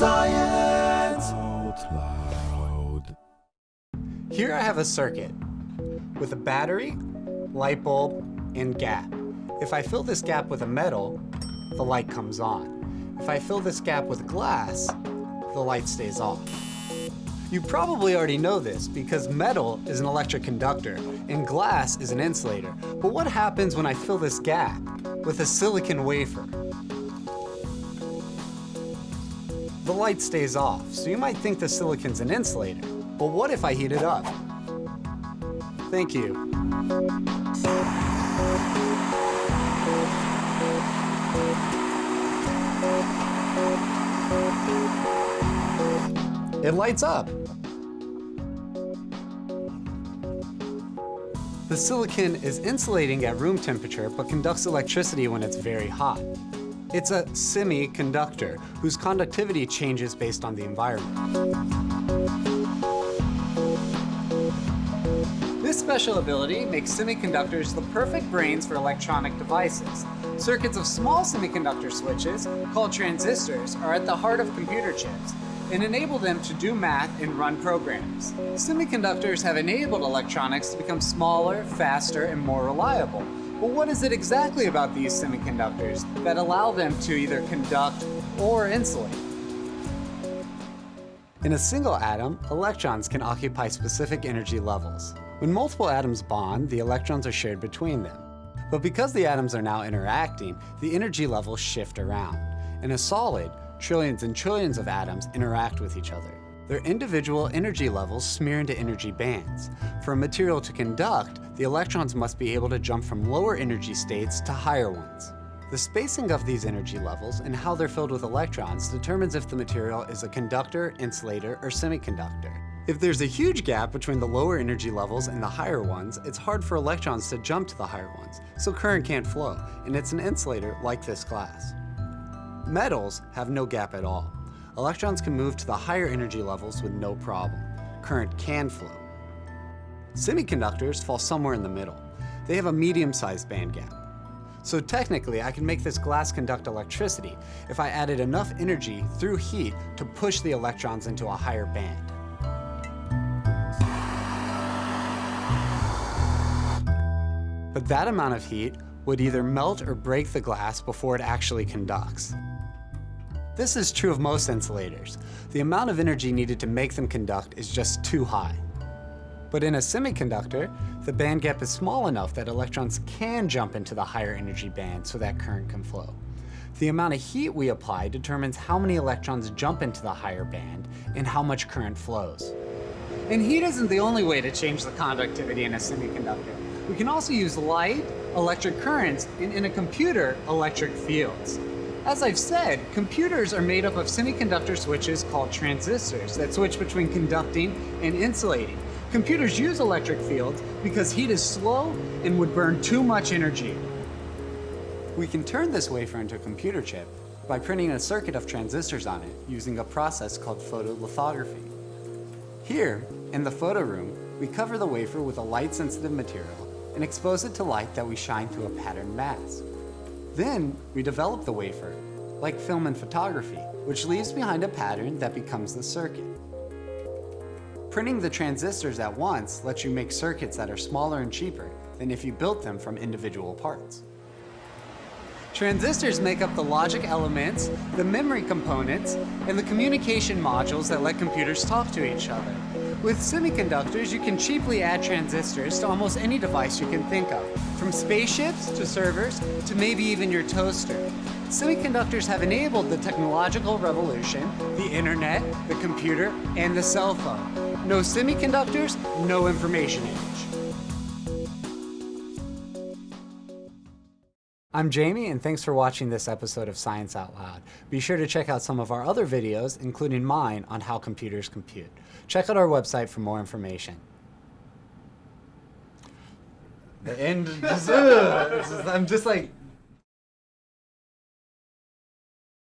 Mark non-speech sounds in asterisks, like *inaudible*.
Science. Here I have a circuit with a battery, light bulb, and gap. If I fill this gap with a metal, the light comes on. If I fill this gap with glass, the light stays off. You probably already know this because metal is an electric conductor and glass is an insulator. But what happens when I fill this gap with a silicon wafer? The light stays off, so you might think the silicon's an insulator. But what if I heat it up? Thank you. It lights up. The silicon is insulating at room temperature but conducts electricity when it's very hot. It's a semiconductor whose conductivity changes based on the environment. This special ability makes semiconductors the perfect brains for electronic devices. Circuits of small semiconductor switches, called transistors, are at the heart of computer chips and enable them to do math and run programs. Semiconductors have enabled electronics to become smaller, faster, and more reliable. But what is it exactly about these semiconductors that allow them to either conduct or insulate? In a single atom, electrons can occupy specific energy levels. When multiple atoms bond, the electrons are shared between them. But because the atoms are now interacting, the energy levels shift around. In a solid, trillions and trillions of atoms interact with each other. Their individual energy levels smear into energy bands. For a material to conduct, the electrons must be able to jump from lower energy states to higher ones. The spacing of these energy levels and how they're filled with electrons determines if the material is a conductor, insulator, or semiconductor. If there's a huge gap between the lower energy levels and the higher ones, it's hard for electrons to jump to the higher ones, so current can't flow, and it's an insulator like this glass. Metals have no gap at all. Electrons can move to the higher energy levels with no problem. Current can flow. Semiconductors fall somewhere in the middle. They have a medium-sized band gap. So technically, I can make this glass conduct electricity if I added enough energy through heat to push the electrons into a higher band. But that amount of heat would either melt or break the glass before it actually conducts. This is true of most insulators. The amount of energy needed to make them conduct is just too high. But in a semiconductor, the band gap is small enough that electrons can jump into the higher energy band so that current can flow. The amount of heat we apply determines how many electrons jump into the higher band and how much current flows. And heat isn't the only way to change the conductivity in a semiconductor. We can also use light, electric currents, and in a computer, electric fields. As I've said, computers are made up of semiconductor switches called transistors that switch between conducting and insulating. Computers use electric fields because heat is slow and would burn too much energy. We can turn this wafer into a computer chip by printing a circuit of transistors on it using a process called photolithography. Here, in the photo room, we cover the wafer with a light-sensitive material and expose it to light that we shine through a patterned mask. Then, we develop the wafer, like film and photography, which leaves behind a pattern that becomes the circuit. Printing the transistors at once lets you make circuits that are smaller and cheaper than if you built them from individual parts. Transistors make up the logic elements, the memory components, and the communication modules that let computers talk to each other. With semiconductors, you can cheaply add transistors to almost any device you can think of, from spaceships to servers to maybe even your toaster. Semiconductors have enabled the technological revolution, the internet, the computer, and the cell phone. No semiconductors, no information age. I'm Jamie, and thanks for watching this episode of Science Out Loud. Be sure to check out some of our other videos, including mine on how computers compute. Check out our website for more information. The end. Ugh, *laughs* this is- I'm just like